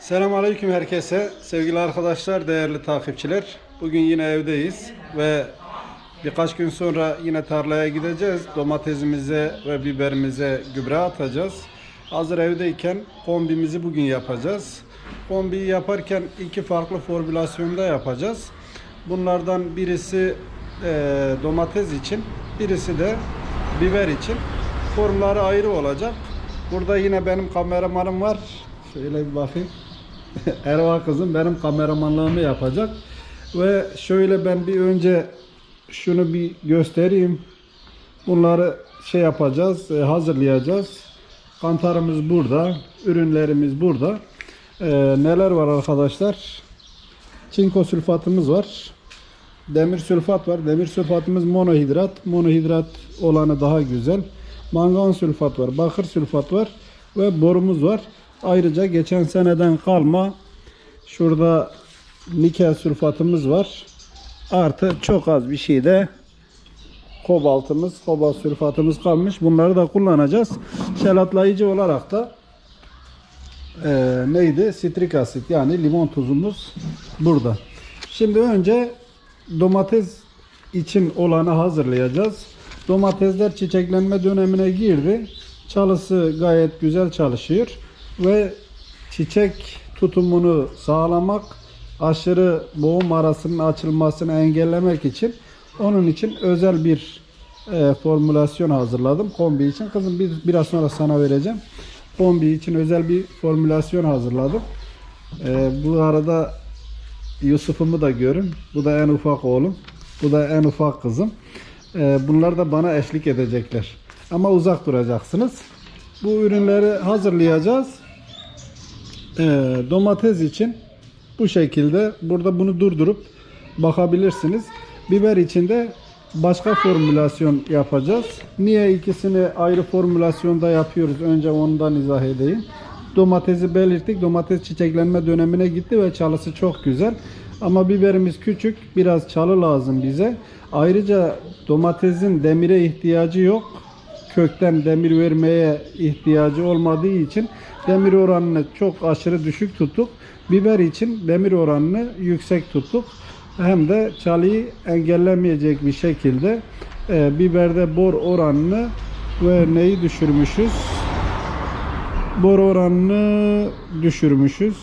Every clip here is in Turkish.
Selamünaleyküm herkese. Sevgili arkadaşlar, değerli takipçiler. Bugün yine evdeyiz ve birkaç gün sonra yine tarlaya gideceğiz. Domatesimize ve biberimize gübre atacağız. Hazır evdeyken kombimizi bugün yapacağız. Kombiyi yaparken iki farklı formülasyonda yapacağız. Bunlardan birisi eee, domates için, birisi de biber için. Formları ayrı olacak. Burada yine benim kameramanım var. Şöyle bir bakayım. Erva kızım benim kameramanlığımı yapacak. Ve şöyle ben bir önce şunu bir göstereyim. Bunları şey yapacağız, e, hazırlayacağız. Kantarımız burada, ürünlerimiz burada. E, neler var arkadaşlar? Çinko sülfatımız var. Demir sülfat var. Demir sülfatımız monohidrat. Monohidrat olanı daha güzel. Mangan sülfat var. Bakır sülfat var. Ve borumuz var. Ayrıca geçen seneden kalma şurada nikel sülfatımız var. Artı çok az bir şey de kobaltımız, kobalt sülfatımız kalmış. Bunları da kullanacağız. Şelatlayıcı olarak da eee, neydi? Sitrik asit yani limon tuzumuz burada. Şimdi önce domates için olanı hazırlayacağız. Domatesler çiçeklenme dönemine girdi. Çalısı gayet güzel çalışıyor ve çiçek tutumunu sağlamak, aşırı boğum arasının açılmasını engellemek için onun için özel bir e, formülasyon hazırladım kombi için. Kızım bir, biraz sonra sana vereceğim. Kombi için özel bir formülasyon hazırladım. E, bu arada Yusuf'umu da görün. Bu da en ufak oğlum. Bu da en ufak kızım. Ee, bunlar da bana eşlik edecekler. Ama uzak duracaksınız. Bu ürünleri hazırlayacağız. Ee, domates için bu şekilde burada bunu durdurup bakabilirsiniz. Biber için de başka formülasyon yapacağız. Niye ikisini ayrı formülasyonda yapıyoruz? Önce ondan izah edeyim. Domatesi belirttik. Domates çiçeklenme dönemine gitti ve çalısı çok güzel. Ama biberimiz küçük. Biraz çalı lazım bize. Ayrıca domatesin demire ihtiyacı yok. Kökten demir vermeye ihtiyacı olmadığı için demir oranını çok aşırı düşük tuttuk. Biber için demir oranını yüksek tuttuk. Hem de çalıyı engellemeyecek bir şekilde e, biberde bor oranını ve neyi düşürmüşüz? bor oranını düşürmüşüz.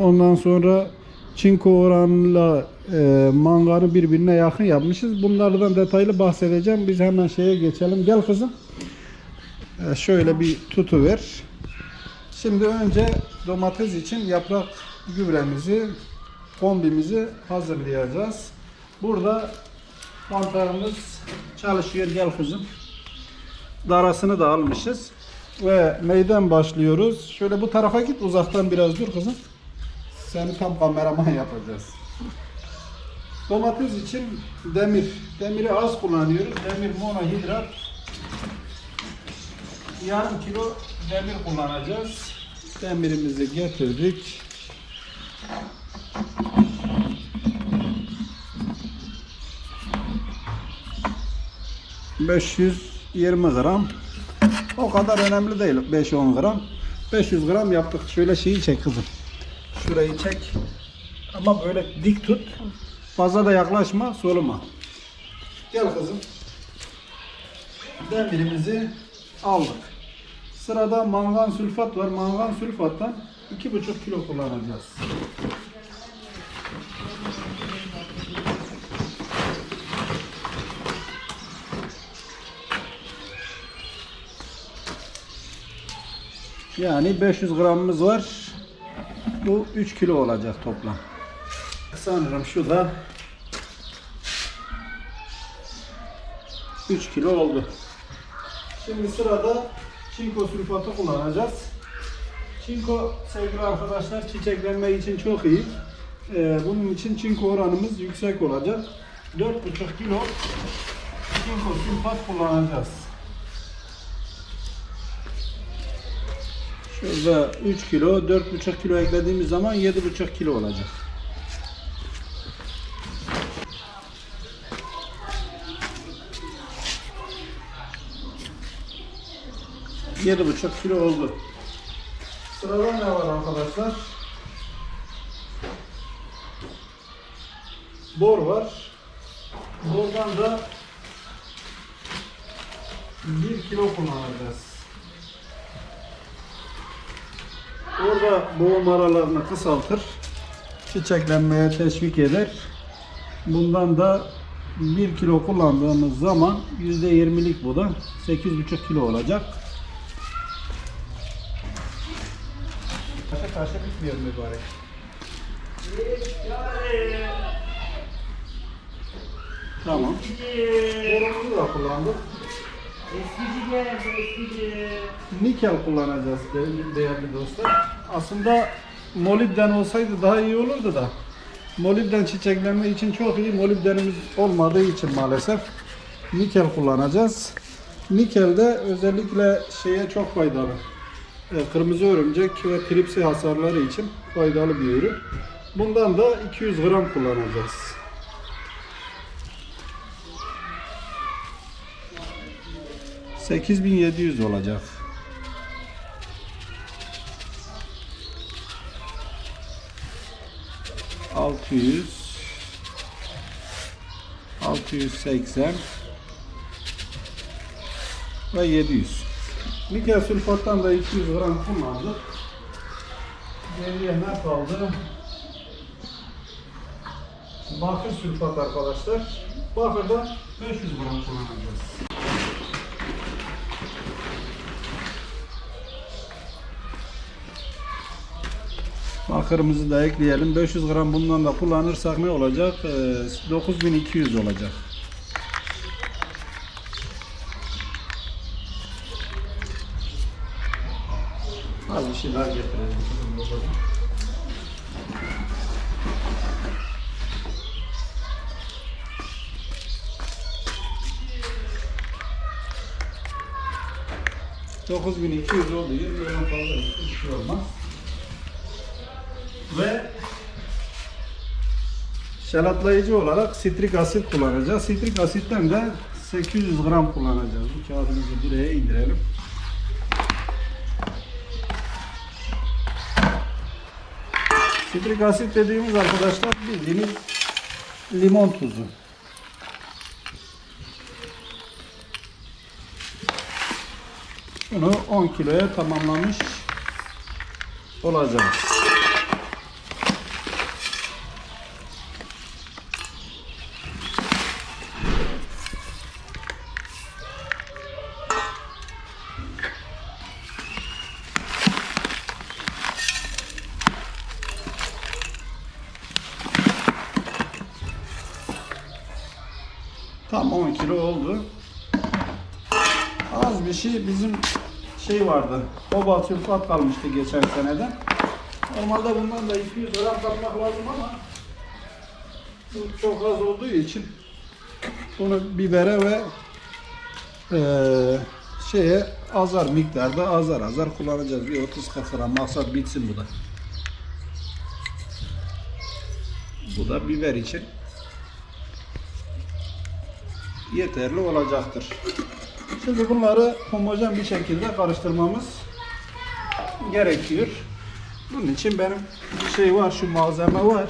Ondan sonra çinko oranla e, manganı birbirine yakın yapmışız. Bunlardan detaylı bahsedeceğim. Biz hemen şeye geçelim. Gel kızım. E, şöyle bir tutu ver. Şimdi önce domates için yaprak gübremizi, kombimizi hazırlayacağız. Burada mantarımız çalışıyor. Gel kızım. Darasını da almışız. Ve neyden başlıyoruz? Şöyle bu tarafa git uzaktan biraz dur kızım. Seni tam kameraman yapacağız. Domates için demir. Demiri az kullanıyoruz. Demir monohidrat. Yarım kilo demir kullanacağız. Demirimizi getirdik. ...520 gram o kadar önemli değil 5-10 gram. 500 gram yaptık. Şöyle şeyi çek kızım. Şurayı çek. Ama böyle dik tut. Fazla da yaklaşma, soluma. Gel kızım. Demirimizi aldık. Sırada mangan sülfat var. Mangan sülfattan 2,5 kilo kullanacağız. Yani 500 gramımız var. Bu 3 kilo olacak toplam. Sanırım şu da 3 kilo oldu. Şimdi sırada çinko sülfatı kullanacağız. Çinko sevgili arkadaşlar çiçeklenme için çok iyi. Ee, bunun için çinko oranımız yüksek olacak. 4,5 kilo çinko sülfat kullanacağız. Şurada 3 kilo, 4,5 kilo eklediğimiz zaman 7,5 kilo olacak. Yedi buçuk kilo oldu. Sırada ne var arkadaşlar? Bor var. Bordan da bir kilo kullanacağız. Orada boğum aralarını kısaltır. Çiçeklenmeye teşvik eder. Bundan da 1 kilo kullandığımız zaman %20'lik bu da 8,5 kilo olacak. Taşa bitmiyor mübarek. Tamam. Borumuzu da kullandık. Eskici eskici. Nikel kullanacağız değerli, değerli dostlar. Aslında molibden olsaydı daha iyi olurdu da. Molibden çiçeklenme için çok iyi. Molibdenimiz olmadığı için maalesef nikel kullanacağız. Nikel de özellikle şeye çok faydalı. E, Kırmızı örümcek ve tripsi hasarları için faydalı bir ürün. Bundan da 200 gram kullanacağız. ...8700 olacak. Altı yüz, altı yüz seksen ve yedi yüz. Nikel sülfattan da 200 gram kullandık. Geriye ne kaldı? Bakır sülfat arkadaşlar. Bakırda 500 gram kullanacağız. Bakırımızı da ekleyelim. 500 gram bundan da kullanırsak ne olacak? Ee, 9200 olacak. Az bir şeyler getirelim. Dokuz bin iki yüz oldu. Yirmi gram fazla bir şey olmaz. Ve şalatlayıcı olarak sitrik asit kullanacağız. Sitrik asitten de 800 gram kullanacağız. Bu kağıdımızı buraya indirelim. Sitrik asit dediğimiz arkadaşlar bildiğiniz limon tuzu. Bunu 10 kiloya tamamlamış olacağız. Az bir şey bizim şey vardı. Kobalt sülfat kalmıştı geçen seneden. Normalde bundan da 200 gram katmak lazım ama bu çok az olduğu için bunu bibere ve eee, şeye azar miktarda azar azar kullanacağız. Bir 30 gram maksat bitsin bu da. Bu da biber için yeterli olacaktır. Şimdi bunları homojen bir şekilde karıştırmamız gerekiyor. Bunun için benim bir şey var, şu malzeme var.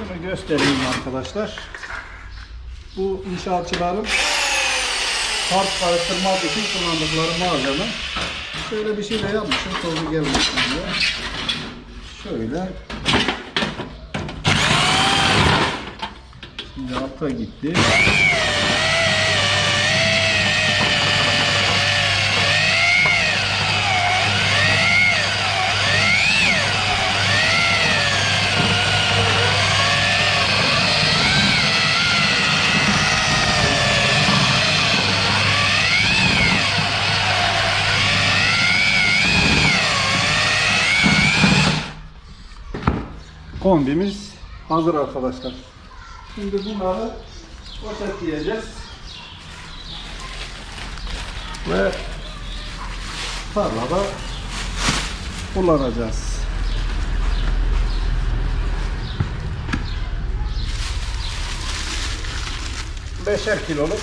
Bunu göstereyim arkadaşlar. Bu inşaatçıların harç karıştırmak için kullandıkları malzeme. Şöyle bir şey de yapmışım, tozu gelmesin diye. Şöyle. Şimdi alta gitti. Kombimiz hazır arkadaşlar. Şimdi bunları poşetleyeceğiz. Ve tarlada kullanacağız. Beşer kiloluk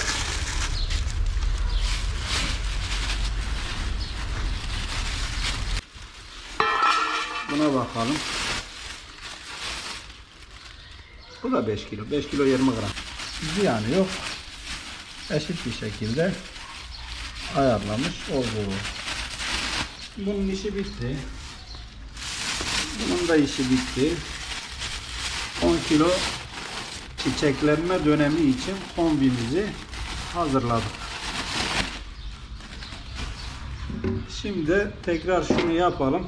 Buna bakalım. Bu da 5 kilo. 5 kilo 20 gram. Ziyanı yok. Eşit bir şekilde ayarlamış oldu. Bunun işi bitti. Bunun da işi bitti. 10 kilo çiçeklenme dönemi için kombimizi hazırladık. Şimdi tekrar şunu yapalım.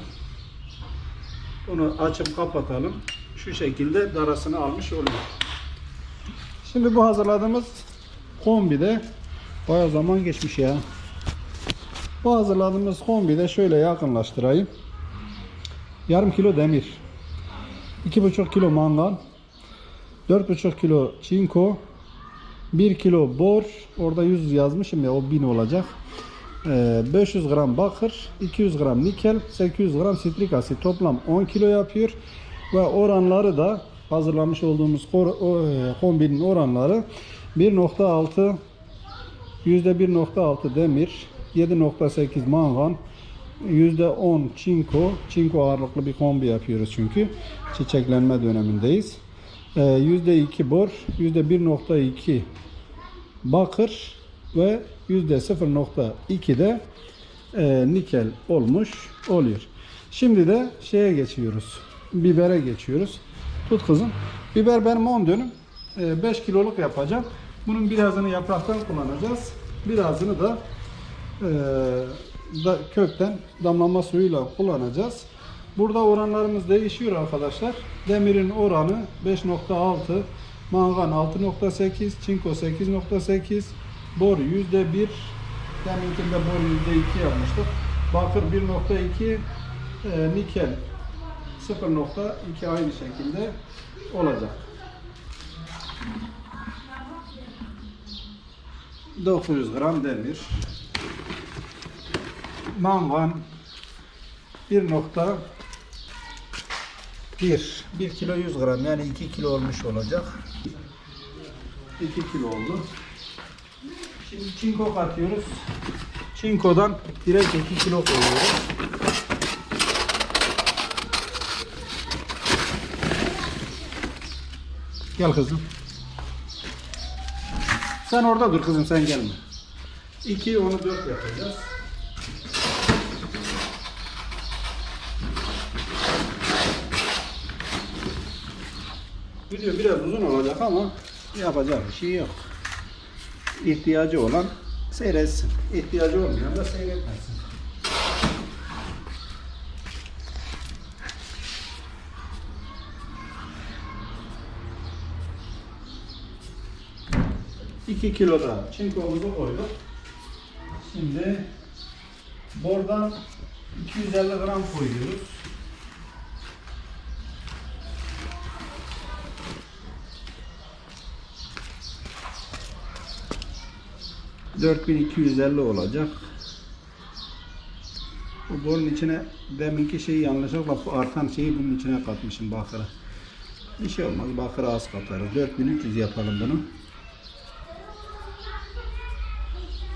Bunu açıp kapatalım. Şu şekilde darasını almış oluyor. Şimdi bu hazırladığımız kombide baya zaman geçmiş ya. Bu hazırladığımız kombide şöyle yakınlaştırayım. Yarım kilo demir. 2,5 kilo mangan. 4,5 kilo çinko. 1 kilo bor. Orada 100 yazmışım ya o 1000 olacak. Ee, 500 gram bakır, 200 gram nikel, 800 gram sitrik asit toplam 10 kilo yapıyor. Ve oranları da hazırlamış olduğumuz e, kombinin oranları 1.6 %1.6 demir, 7.8 mangan, %10 çinko, çinko ağırlıklı bir kombi yapıyoruz çünkü çiçeklenme dönemindeyiz. Ee, %2 bor, %1.2 bakır ve %0.2 de e, nikel olmuş oluyor. Şimdi de şeye geçiyoruz. Bibere geçiyoruz. Tut kızım. Biber benim 10 dönüm. E, 5 kiloluk yapacağım. Bunun birazını yapraktan kullanacağız. Birazını e, da kökten damlama suyuyla kullanacağız. Burada oranlarımız değişiyor arkadaşlar. Demirin oranı 5.6, mangan 6.8, çinko 8.8, bor %1, deminkinde bor %2 yapmıştık. Bakır 1.2, e, nikel 0.2 aynı şekilde olacak. 900 gram demir. Mangan 1.1 1 kilo 100 gram yani 2 kilo olmuş olacak. 2 kilo oldu. Şimdi çinko katıyoruz. Çinkodan direkt 2 kilo koyuyoruz. Gel kızım. Sen orada dur kızım sen gelme. 2 onu 4 yapacağız. Video biraz uzun olacak ama yapacak bir şey yok. İhtiyacı olan seyretsin. İhtiyacı olmayan da seyretmesin. İki kilo da çinkomuzu koyduk. Şimdi bordan 250 gram koyuyoruz. 4250 olacak. Bu borun içine deminki şeyi yanlışlıkla bu artan şeyi bunun içine katmışım bakıra. Bir şey olmaz bakıra az katarız. 4300 yapalım bunu.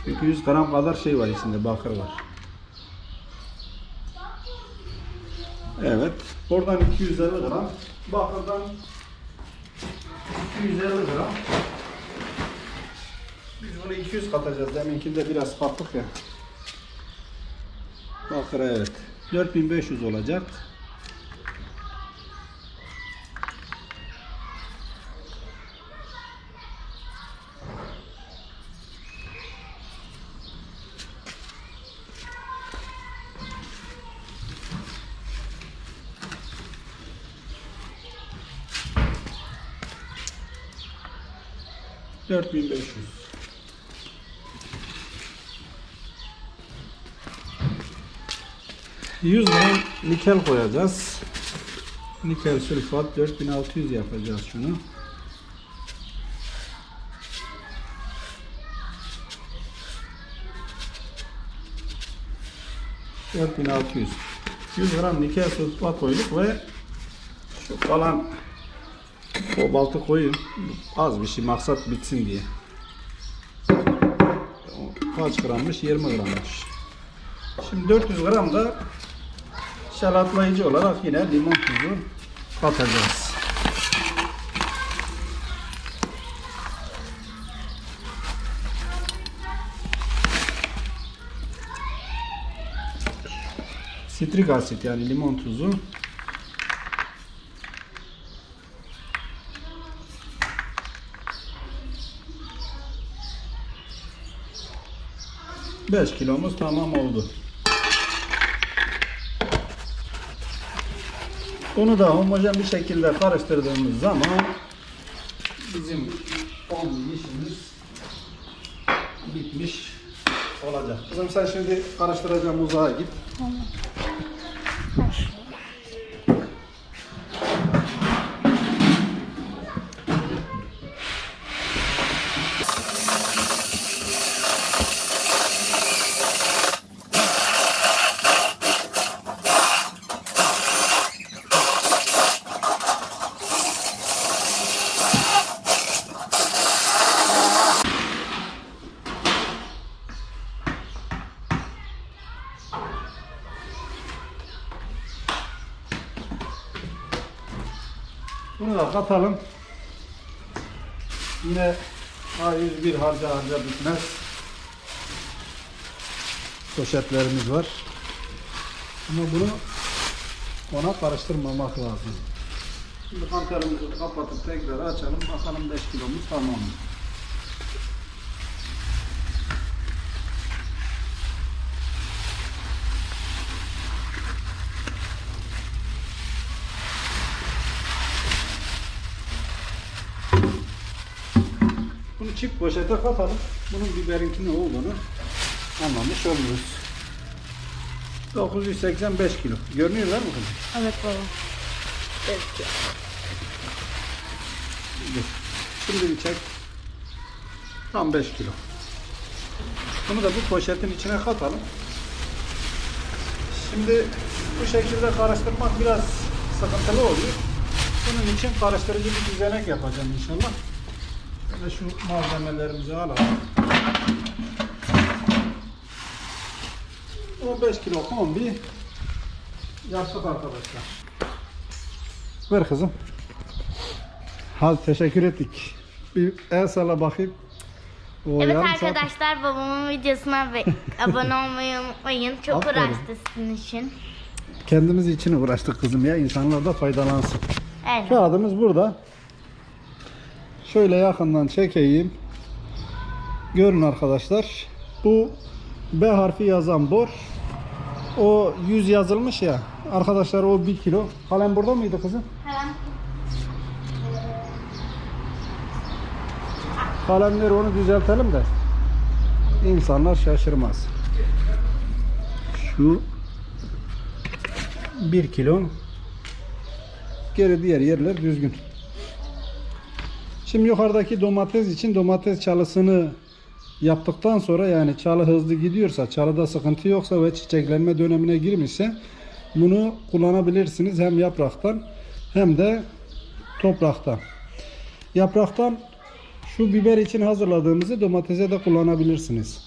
Çünkü 100 gram kadar şey var içinde bakır var. Evet. Oradan 250 gram. Bakırdan 250 gram. Biz bunu 200 katacağız. Deminkinde biraz kattık ya. Bakır evet. 4500 olacak. Dört bin beş yüz. Yüz gram nikel koyacağız. Nikel sülfat 4600 yapacağız şunu. Dört bin altı yüz. 100 gram nikel sülfat koyduk ve şu kalan o baltı koyayım. Az bir şey maksat bitsin diye. Kaç grammış? 20 grammış. Şimdi 400 gram da şalatlayıcı olarak yine limon tuzu katacağız. Sitrik asit yani limon tuzu Beş kilomuz tamam oldu. Bunu da homojen bir şekilde karıştırdığımız zaman bizim kombi işimiz bitmiş olacak. Kızım sen şimdi karıştıracağım uzağa git. Bunu da katalım. Yine A101 harca harca bitmez. Poşetlerimiz var. Ama bunu ona karıştırmamak lazım. Şimdi kantarımızı kapatıp tekrar açalım. Bakalım 5 kilomuz tamam mı? Çift poşete katalım. Bunun biberinki ne olduğunu anlamış oluruz. 985 kilo. Görünüyorlar mı kızım? Evet baba. Evet. Şimdi bir çek. Tam 5 kilo. Bunu da bu poşetin içine katalım. Şimdi bu şekilde karıştırmak biraz sıkıntılı oluyor. Bunun için karıştırıcı bir düzenek yapacağım inşallah. Ve şu malzemelerimizi alalım. 15 kilo kombi yaptık arkadaşlar. Ver kızım. Hadi teşekkür ettik. Bir el salla bakayım. O Evet yarım saat- arkadaşlar babamın videosuna abone olmayı unutmayın. Çok Aferin. uğraştı sizin için. Kendimiz için uğraştık kızım ya. İnsanlar da faydalansın. Aynen. Kağıdımız burada. Şöyle yakından çekeyim. Görün arkadaşlar. Bu B harfi yazan bor. O 100 yazılmış ya. Arkadaşlar o 1 kilo. Kalem burada mıydı kızım? Hemen Kalemleri onu düzeltelim de insanlar şaşırmaz. Şu 1 kilo geri diğer yerler düzgün. Şimdi yukarıdaki domates için domates çalısını yaptıktan sonra yani çalı hızlı gidiyorsa, çalıda sıkıntı yoksa ve çiçeklenme dönemine girmişse bunu kullanabilirsiniz hem yapraktan hem de topraktan. Yapraktan şu biber için hazırladığımızı domatese de kullanabilirsiniz.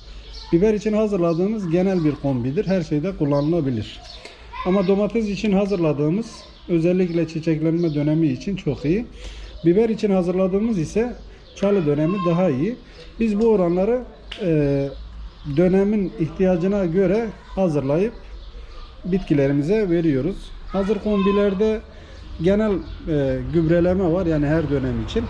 Biber için hazırladığımız genel bir kombidir. Her şeyde kullanılabilir. Ama domates için hazırladığımız özellikle çiçeklenme dönemi için çok iyi. Biber için hazırladığımız ise çalı dönemi daha iyi. Biz bu oranları e, dönemin ihtiyacına göre hazırlayıp bitkilerimize veriyoruz. Hazır kombilerde genel e, gübreleme var yani her dönem için.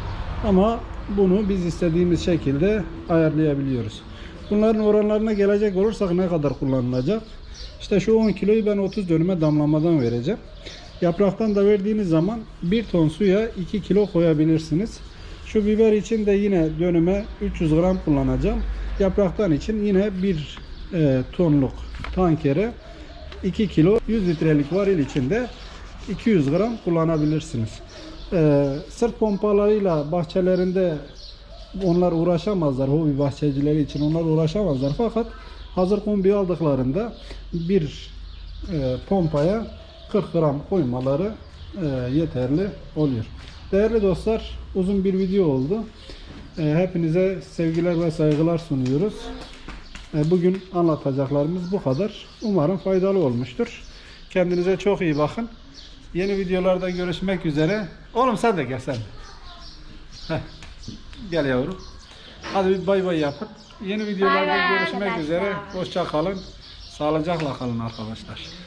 Ama bunu biz istediğimiz şekilde ayarlayabiliyoruz. Bunların oranlarına gelecek olursak ne kadar kullanılacak? İşte şu 10 kiloyu ben 30 dönüme damlamadan vereceğim. Yapraktan da verdiğiniz zaman 1 ton suya 2 kilo koyabilirsiniz. Şu biber için de yine dönüme 300 gram kullanacağım. Yapraktan için yine 1 e, tonluk tankere 2 kilo 100 litrelik varil içinde 200 gram kullanabilirsiniz. Ee, sırt pompalarıyla bahçelerinde onlar uğraşamazlar. Hobi bahçecileri için onlar uğraşamazlar. Fakat hazır kombi aldıklarında bir e, pompaya 40 gram koymaları e, yeterli oluyor. Değerli dostlar uzun bir video oldu. E, hepinize sevgiler ve saygılar sunuyoruz. E, Bugün anlatacaklarımız bu kadar. Umarım faydalı olmuştur. Kendinize çok iyi bakın. Yeni videolarda görüşmek üzere. Oğlum sen de gel sen. de. Heh. Gel yavrum. Hadi bir bay bay yapın. Yeni videolarda Bay bay görüşmek arkadaşlar. üzere. Hoşça kalın. Sağlıcakla kalın arkadaşlar.